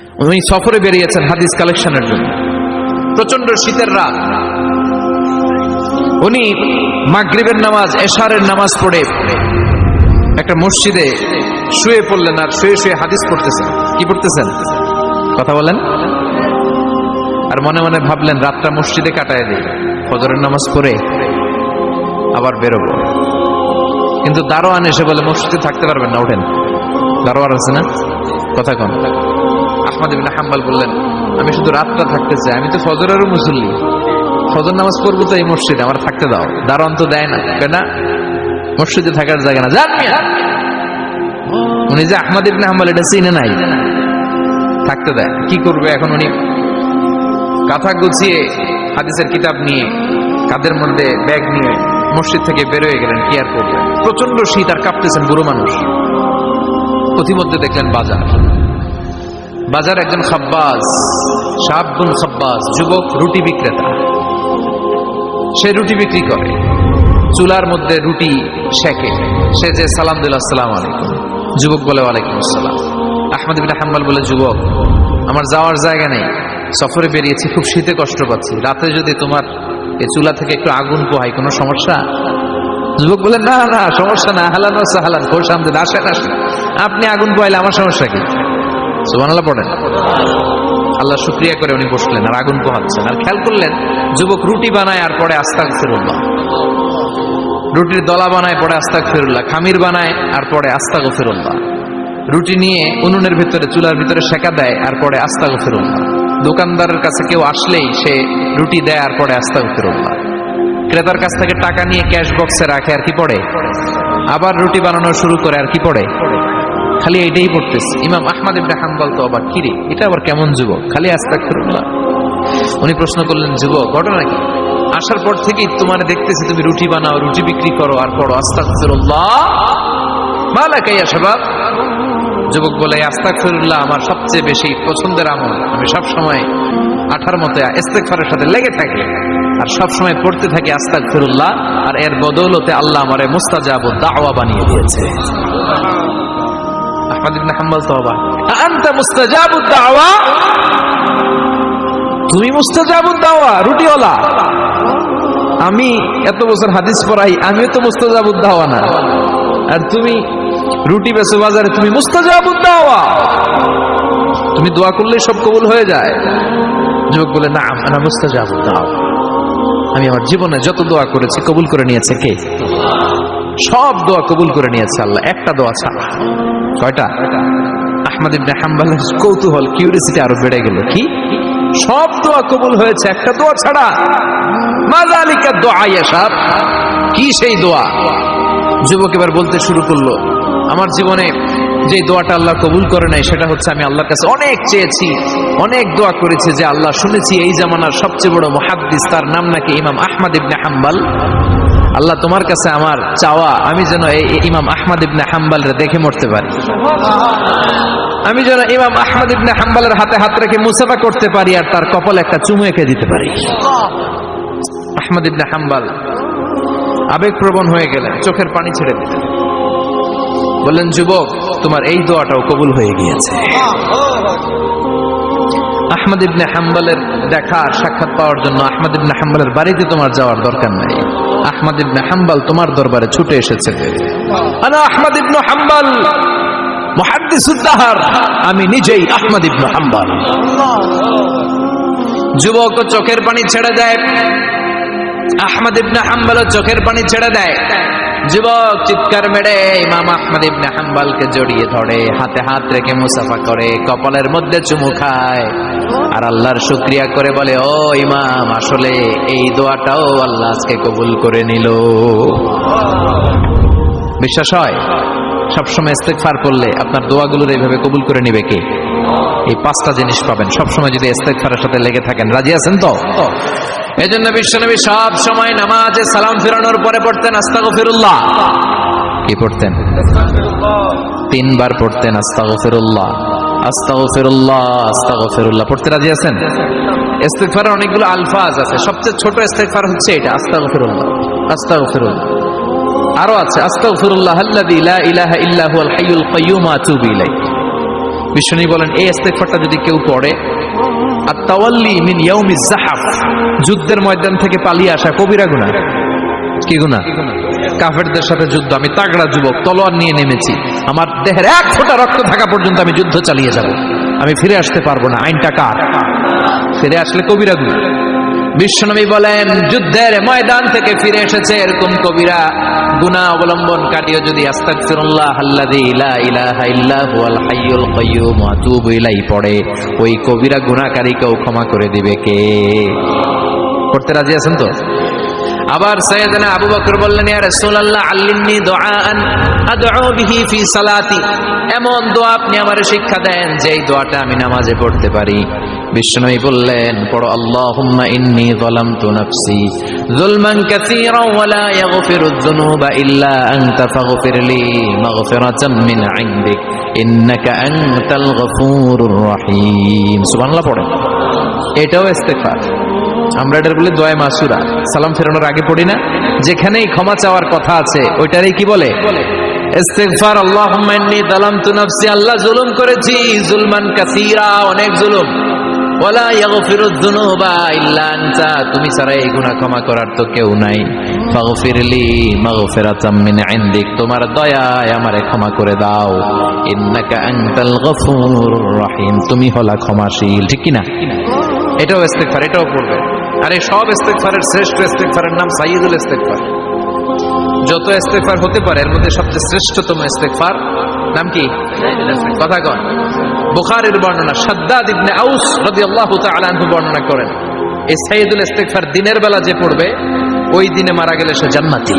উনি সফরে বেরিয়েছেন হাদিস কালেকশনের জন্য। প্রচণ্ড শীতের রাত। উনি মাগরিবের নামাজ, এশারের নামাজ পড়ে একটা মসজিদে শুয়ে পড়লেন আর শুয়ে শুয়ে হাদিস পড়তেছেন। কি পড়তেছেন? কথা বলেন। আর মনে মনে ভাবলেন, রাতটা মসজিদে কাটায় দিই। ফজরের নামাজ পড়ে আবার বেরোবো। কিন্তু দারোয়ান এসে বলে, মসজিদে থাকতে পারবেন না ওঠেন দারোয়ান আছে না? কথা কন। আহমদ হাম্বাল বললেন, আমি শুধু রাতটা থাকতে চাই, আমি তো ফজরেরও মুসল্লি। ফজর নামাজ পড়ব তো এই মসজিদে, আমার থাকতে দাও। দারোয়ান তো দেয় না কেন মসজিদে থাকার জায়গা না। যান উনি যে আহমদ ইবিন হাম্বাল, এটা চিনে নাই। থাকতে দেয়। কি করবে এখন উনি? কাঁথা গুছিয়ে হাদিসের কিতাব নিয়ে, কাদের মধ্যে ব্যাগ নিয়ে মসজিদ থেকে বেরোয় গেলেন, কি আর করবেন প্রচণ্ড শীত আর কাঁপতেছেন বুড়ো মানুষ। প্রতিমধ্যে দেখলেন বাজার। বাজার একজন খাব্বাজ সাবগুন খাব্বাজ, যুবক, রুটি বিক্রেতা। সে রুটি বিক্রি করে। চুলার মধ্যে রুটি শেখে সে যে, সালাম দিল, আসসালাম আলাইকুম। যুবক বলে, ওয়ালাইকুম আসসালাম। আহমদ বিন হাম্বাল বলে, যুবক, আমার যাওয়ার জায়গা নেই। সফরে বেরিয়েছি, খুব শীতে কষ্ট পাচ্ছি। রাতে যদি তোমার এই চুলা থেকে একটু আগুন পোহাই কোনো সমস্যা? যুবক বলে, না না, সমস্যা না। হালান সাহালান, খোর সামনে, আসেন আসেন। আপনি আগুন পোহাইলে আমার সমস্যা কি? সুবহানাল্লাহ পড়েন। আল্লাহ শুক্রিয়া করে উনি বসলেন আর আগুন পোহাচ্ছেন। আর খেয়াল করলেন, যুবক রুটি বানায় আর পরে আস্তাক ফিরুল্লাহ রুটির দলা বানায় পরে আস্তাক ফিরুল্লাহ খামির বানায় আর পরে আস্তাক ফিরুল্লাহ রুটি নিয়ে উনুনের ভিতরে, চুলার ভিতরে সেকা দেয় আর পরে আস্তাক ফিরুল্লাহ দোকানদারের কাছে কেউ আসলেই সে রুটি দেয় আর পরে আস্তাক ফিরুল্লাহ ক্রেতার কাছ থেকে টাকা নিয়ে ক্যাশ বক্সে রাখে আর কি পড়ে? আবার রুটি বানানো শুরু করে আর কি পড়ে? খালি এটাই পড়তেছে। ইমাম আহমদ ইবনে হাম্বল তো আবার কিরে, এটা আবার কেমন যুবক? খালি আস্তাগফিরুল্লাহ। উনি প্রশ্ন করলেন, যুবক, ঘটনা কি? আসার পর থেকেই তোমার দেখতেছি তুমি রুটি বানাও, রুটি বিক্রি করো আর পড়ো, আস্তাগফিরুল্লাহ। মালাকা ইয়া শাবাব। যুবক বলে, আস্তাগফিরুল্লাহ আমার সবচেয়ে বেশি পছন্দের আমল। আমি সব সময় আঠার মতো ইস্তেগফারের সাথে লেগে থাকি আর সব সময় পড়তে থাকি আস্তাগফিরুল্লাহ। আর এর বদৌলতে আল্লাহ আমারে মুস্তাজাবু দাওয়া বানিয়ে দিয়েছে। তুমি মুস্তাজাবু দাওয়া আমি এত বছর হাদিস পড়াই, আমিও তো মুস্তাজাবু দাওয়া না। আর তুমি রুটি বেচো বাজারে তুমি মুস্তাজাবু দাওয়া। তুমি দোয়া করলে সব কবুল হয়ে যায়। যুবক বলে না আমরা মুস্তাজাবু দাওয়া। আমি আমার জীবনে যত দোয়া করেছি, কবুল করে নিয়েছে কে? সব দোয়া কবুল করে নিয়েছে আল্লাহ, একটা দোয়া ছাড়া। কয়টা? আহমদ ইবনে হাম্বালের কৌতূহল কিউরিসিটি আরও বেড়ে গেল। কি? সব দোয়া কবুল হয়েছে, একটা দোয়া ছাড়া। মাজালিকা দোয়া ইয়াসাব কি সেই দোয়া? যুবক এবার বলতে শুরু করল, আমার জীবনে যে দোয়াটা আল্লাহ কবুল করে নাই, সেটা হচ্ছে আমি আল্লাহর কাছে অনেক চেয়েছি, অনেক দোয়া করেছি যে আল্লাহ শুনেছি এই জামানার সবচেয়ে বড় মহাদ্দিস, তার নাম নাকি ইমাম আহমদ ইবনে হাম্বাল। আল্লাহ তোমার কাছে আমার চাওয়া, আমি যেন এই ইমাম আহমদ ইবনে হাম্বালের দেখে মরতে পারি। আমি যেন ইমাম আহমদ ইবনে হাম্বালের হাতে হাত রেখে মুসাফা করতে পারি আর তার কপালে একটা চুমু এঁকে দিতে পারি। আহমদ ইবনে হাম্বাল আবেগপ্রবণ হয়ে গেলেন, চোখের পানি ছেড়ে দিলেন। বললেন, যুবক, তোমার এই দোয়াটাও কবুল হয়ে গিয়েছে। আহমদ ইবনে হাম্বালের দেখা, সাক্ষাৎ পাওয়ার জন্য আহমদ ইবনে হাম্বালের বাড়িতে তোমার যাওয়ার দরকার নাই। আহমদ ইবনে হাম্বাল তোমার দরবারে ছুটে এসেছে। আহমদ ইবনে হাম্বাল আমি নিজেই আহমদ ইবনে হাম্বাল। যুবক, চোখের পানি ছেড়ে দেয়। আহমদ ইবনে হাম্বাল চোখের পানি ছেড়ে দেয়। যুবক চিৎকার মেরে ইমাম আহমদ ইবনে হাম্বালকে জড়িয়ে ধরে, হাতে হাত রেখে মুসাফা করে, কপালের মধ্যে চুমু খায়। আর আল্লাহর শুক্রিয়া করে বলে, ও ইমাম, আসলে এই দোয়াটাও আল্লাহ আজকে কবুল করে নিল। বিশ্বাস হয়, সবসময় ইস্তেগফার করলে আপনার দোয়াগুলোর এইভাবে কবুল করে নিবে কে? এই পাঁচটা জিনিস পাবেন। সবসময় যদি ইস্তেগফারের সাথে লেগে থাকেন, রাজি আছেন তো? এই জন্য বিশ্বনবী সব সময় নামাজে সালাম ফেরানোর পরে পড়তেন, আস্তাগফিরুল্লাহ। কি পড়তেন? তিনবার পড়তেন, আস্তাগফিরুল্লাহ আস্তাগফিরুল্লাহ আস্তাগফিরুল্লাহ। পড়তে রাজি আছেন? অনেকগুলো আলফাজ আছে। সবচেয়ে ছোট হচ্ছে এটা আরও আছে বিশ্বনী বলেন, এই ইস্তেগফারটা যদি কেউ পড়ে আর তাওয়াল্লি মিন ইয়াউমিজ জাহাফ। যুদ্ধের ময়দান থেকে পালিয়ে আসা কবিরা গুণা কি গুণা কাফেরদের সাথে যুদ্ধ। আমি তাগড়া যুবক, তলোয়ার নিয়ে নেমেছি। আমার দেহের এক ফোঁটা রক্ত থাকা পর্যন্ত আমি যুদ্ধ চালিয়ে যাব। আমি ফিরে আসতে পারব না। আইনটা কার? ফিরে আসলে কবিরা গুনাহ। বিশ্বনবী বলেন, যুদ্ধের ময়দান থেকে ফিরে এসেছে এরকম কবিরা। গুনা কাটিয়ে যদি পড়ে। ওই কবিরা গুণাকারীকেও ক্ষমা করে দিবে কে? করতে রাজি আছেন তো? আবার সৈয়দনা আবু বকর বললেন, ইয়া রাসূলুল্লাহ, আল্লিমনি দুআআন, আদউ বিহি ফি সালাতি। এমন দোয়া আপনি আমারে শিক্ষা দেন, যেই দোয়াটা আমি নামাজে পড়তে পারি। বিষ্ণুই বললেন, পড়ো, আল্লাহুম্মা ইন্নী যালামতু নাফসি যুলমান কাসীরা ওয়া লা ইয়াগফিরু যুনুবা ইল্লা আনতা ফাগফিরলি মাগফিরাতাম মিন ইনদিক, ইন্নাকা আনতাল গফুরুর রহিম। সুবহানাল্লাহ, পড়েন। এটাও ইস্তেগফার। আমরা এটার বলে দোয়া মাসুরা। সালাম ফেরানোর আগে পড়ি না? যেখানেই ক্ষমা চাওয়ার কথা আছে, ওইটারই কি বলে? করার তো কেউ নাই। তোমার দয়ায় আমারে ক্ষমা করে দাও। তুমি হলা ক্ষমাশীল, ঠিক কি না এটাও এটাও পড়বে। আর এই সব ইস্তেগফারের শ্রেষ্ঠ ইস্তেগফারের নাম সাইয়্যিদুল ইস্তেগফার। যত ইস্তেগফার হতে পারে, এর মধ্যে সবচেয়ে শ্রেষ্ঠতম ইস্তেগফার নাম কি? কথা কন। বুখারীর বর্ণনা, সাদ্দাদ ইবনে আউস রাদিয়াল্লাহু তাআলা আনহু বর্ণনা করেন, এই সাইয়্যিদুল ইস্তেগফার দিনের বেলা যে পড়বে, ওই দিনে মারা গেলে সে জান্নাতি।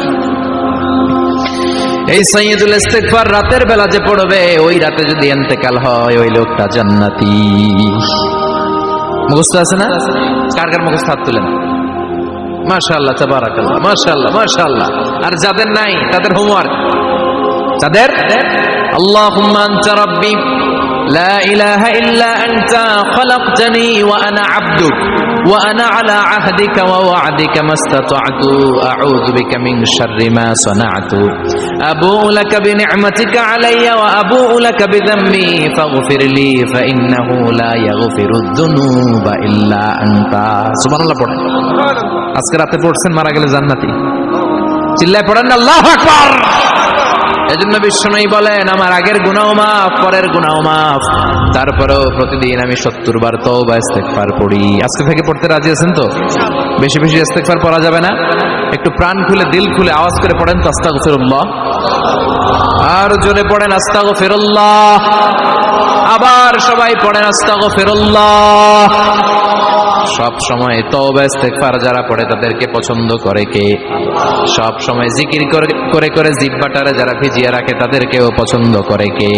এই সাইয়্যিদুল ইস্তেগফার রাতের বেলা যে পড়বে, ওই রাতে যদি ইন্তেকাল হয়, ওই লোকটা জান্নাতি। মুখস্থ আছে না কার কার মুখস্থ হাত তুলেন মাশাআল্লাহ তাবারাকাল্লাহ মাশাআল্লাহ মাশাআল্লাহ আর যাদের নাই তাদের হোমওয়ার্ক তাদের আল্লাহুম্মা আনতা রাব্বি লা ইলাহা ইল্লা আনতা খলাকতানি ওয়া আনা আবদুক ওয়া আনা আলা আহদিকা ওয়া ওয়া'দিকা মাস্তাতা'তু আউযু বিকা মিন শাররি মা সানা'তু আবু'ু লাকা বিনি'মাতিকা আলাইয়া ওয়া আবু'ু লাকা বিযাম্বি ফাগফির লি ফাইন্নাহু লা ইয়াগফিরু যুনুবা ইল্লা আনতা সুবহানাল্লাহ পড়েন আজকে রাতে পড়ছেন মারা গেলে জান্নাতি চিল্লায় পড়েন আল্লাহু আকবার এজন্য বিশ্বনয়ী বলেন আমার আগের গুনাও মাফ পরের গুনাও মাফ। তারপরেও প্রতিদিন আমি সত্তর বার তওবা ইস্তেগফার পড়ি। আজকে থেকে পড়তে রাজি আছেন তো? বেশি বেশি ইস্তেগফার পড়া যাবে না? একটু প্রাণ খুলে দিল খুলে আওয়াজ করে পড়েন তো আস্তাগফিরুল্লাহ। আর জোরে পড়েন আস্তাগফিরুল্লাহ। আবার সবাই পড়েন আস্তা আস্তাগফিরুল্লাহ। সব সময় তওবা ইস্তেগফার যারা পড়ে তাদেরকে পছন্দ করে কে সব সময় জিকির করে করে করে জিব্বাটারে যারা ভিজিয়ে রাখে তাদেরকেও পছন্দ করে কে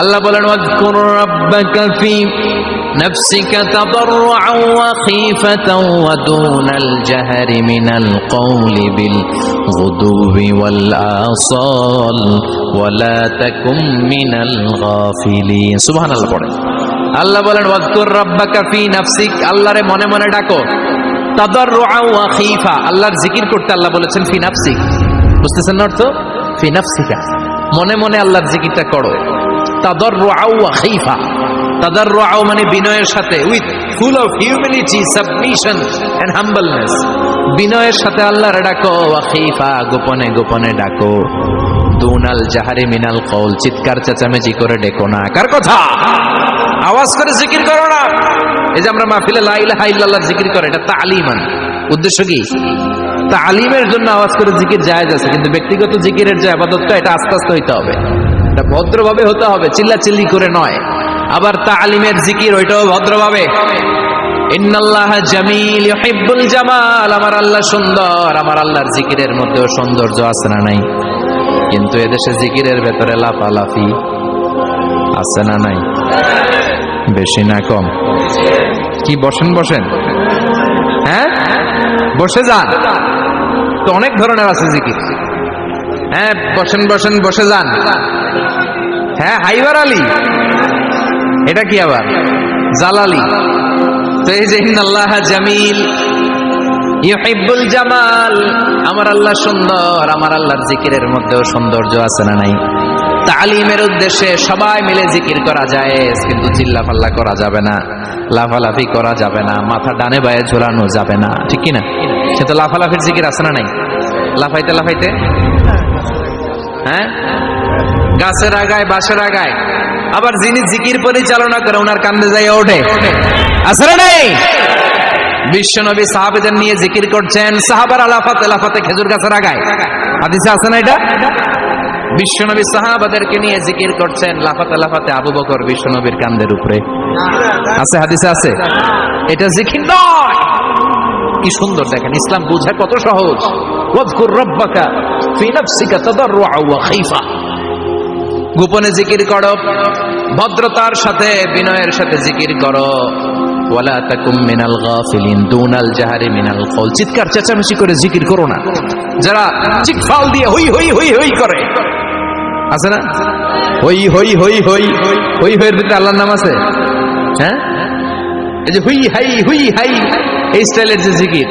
আল্লাহ বলেন ওয়াজকুর রাব্বাকা ফি نفسك تضرعا وخيفة ودون الجهر من القول بالغدو والآصال ولا تكن من الغافلين سبحان الله পড়েন আল্লাহ বলেন, ওয়াজকুর রাব্বাকা ফি নাফসিক আল্লাহরে মনে মনে ডাকো। তাদাররুআ ওয়া খীফা, আল্লাহর জিকির করতে আল্লাহ বলেছেন, ফি নাফসিক বুঝতেছেন না অর্থ? ফি নাফসিকা মনে মনে আল্লাহর জিকিরটা করো। তাদাররুআ ওয়া খীফা, তাদাররুআ মানে বিনয়ের সাথে, with full of humanity, submission and humbleness বিনয়ের সাথে আল্লাহর ডাকো, ওয়া খীফা গোপনে গোপনে ডাকো। দুনাল জাহারি মিনাল কওল, চিৎকার চেঁচামেচি করে ডেকো না। কার কথা? আওয়াজ করে জিকির করো না। এই যে আমরা মাহফিলে লা ইলাহা ইল্লাল্লাহ জিকির করে, এটা তালিমান। উদ্দেশ্য কি? তালিমের জন্য আওয়াজ করে জিকির জায়েজ আছে, কিন্তু ব্যক্তিগত জিকিরের যে আবাদতটা, এটা আস্তে আস্তে হইতে হবে। এটা ভদ্রভাবে হতে হবে চিল্লা চিল্লি করে নয়। আবার তালিমের জিকির, ওইটাও ভদ্রভাবে। ইন্নাল্লাহ জামিল ইউহিব্বুল আমার আল্লাহ সুন্দর, আমার আল্লাহর জিকিরের মধ্যেও সৌন্দর্য আছে না নাই? কিন্তু এদেশে জিকিরের ভেতরে লাফালাফি আছে না নাই? বেশি না কম। কি, বসেন বসেন। হ্যাঁ? বসে যান। তো অনেক ধরনের আছে জিকির। হ্যাঁ বসেন বসেন, বসে যান। হ্যাঁ হাইবার আলী। এটা কি আবার? জালালি। তো এই যে আল্লাহ জামিল, ইউহিব্বুল জামাল। আমার আল্লাহ সুন্দর, আমার আল্লাহর জিকিরের মধ্যেও সৌন্দর্য আছে না নাই? তালিমের উদ্দেশ্যে সবাই মিলে জিকির করা যায় কিন্তু চিল্লা পাল্লা করা যাবে না, লাফালাফি করা যাবে না, মাথা ডানে বায়ে ঝোলানো যাবে না, ঠিক কি না? সে তো লাফালাফির জিকির আছে না নাই? লাফাইতে লাফাইতে? হ্যাঁ? গাছের আগায় বাসের আগায়। আবার যিনি জিকির পরিচালনা করে ওনার কান্দে যাই ওঠে। আছে না নাই? বিশ্বনবী সাহাবেদের নিয়ে জিকির করছেন, সাহাবার আলাফাত আলাফাতে খেজুর গাছের আগায়। হাদিসে আছে না এটা? বিশ্বনবী সাহাবাদেরকে নিয়ে জিকির করছেন লাফাতে লাফাতে আবু বকর বিশ্বনবীর কান্দের উপরে। আছে হাদিসে আছে? এটা জিকির নয়। কি সুন্দর দেখেন, ইসলাম কত সহজ। গোপনে জিকির করো, ভদ্রতার সাথে, বিনয়ের সাথে জিকির করো। মিনাল জাহারি মিনাল চিৎকার চেঁচামেচি করে জিকির করো না। যারা চিকফাল দিয়ে হই হই হই হই করে আছে না? হই হই হই হই হই, হইয়ের ভিতরে আল্লাহর নাম আছে? হ্যাঁ? এই যে হুই, হাই হুই, হাই, এই স্টাইলের যে জিকির।